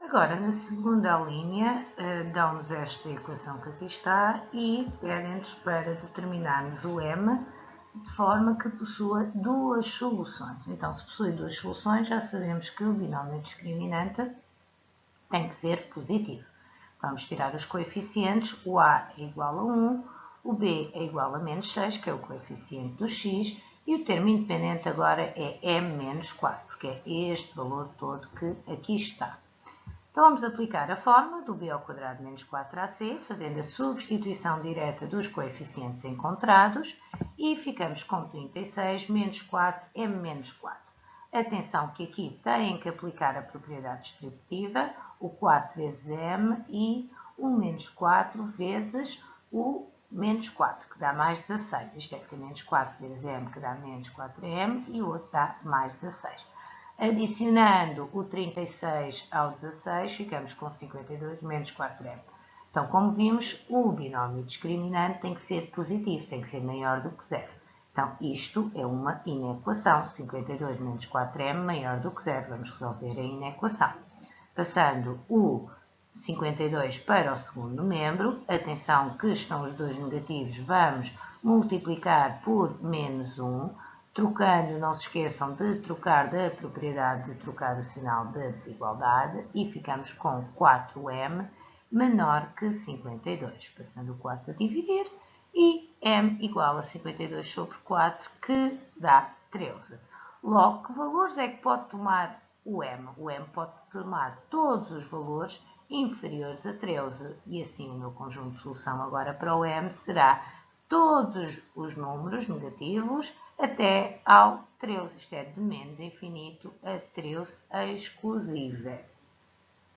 Agora, na segunda linha, eh, dão-nos esta equação que aqui está e pedem-nos para determinarmos o m de forma que possua duas soluções. Então, se possui duas soluções, já sabemos que o binómio discriminante tem que ser positivo. Vamos tirar os coeficientes, o a é igual a 1, o b é igual a menos 6, que é o coeficiente do x, e o termo independente agora é m menos 4, porque é este valor todo que aqui está. Então, vamos aplicar a fórmula do b ao quadrado menos 4ac, fazendo a substituição direta dos coeficientes encontrados, e ficamos com 36 menos 4, m menos 4. Atenção que aqui têm que aplicar a propriedade distributiva, o 4 vezes m e o menos 4 vezes o menos 4, que dá mais 16. Isto é que menos 4 vezes m, que dá menos 4m, e o outro dá mais 16. Adicionando o 36 ao 16, ficamos com 52 menos 4m. Então, como vimos, o binómio discriminante tem que ser positivo, tem que ser maior do que zero. Então, isto é uma inequação. 52 menos 4m maior do que zero. Vamos resolver a inequação. Passando o 52 para o segundo membro, atenção que estão os dois negativos, vamos multiplicar por menos 1, Trocando, não se esqueçam de trocar da propriedade de trocar o sinal da desigualdade e ficamos com 4m menor que 52. Passando o 4 a dividir e m igual a 52 sobre 4, que dá 13. Logo, que valores é que pode tomar o m? O m pode tomar todos os valores inferiores a 13 e assim o meu conjunto de solução agora para o m será todos os números negativos até ao 13, isto é, de menos infinito a 13 exclusiva.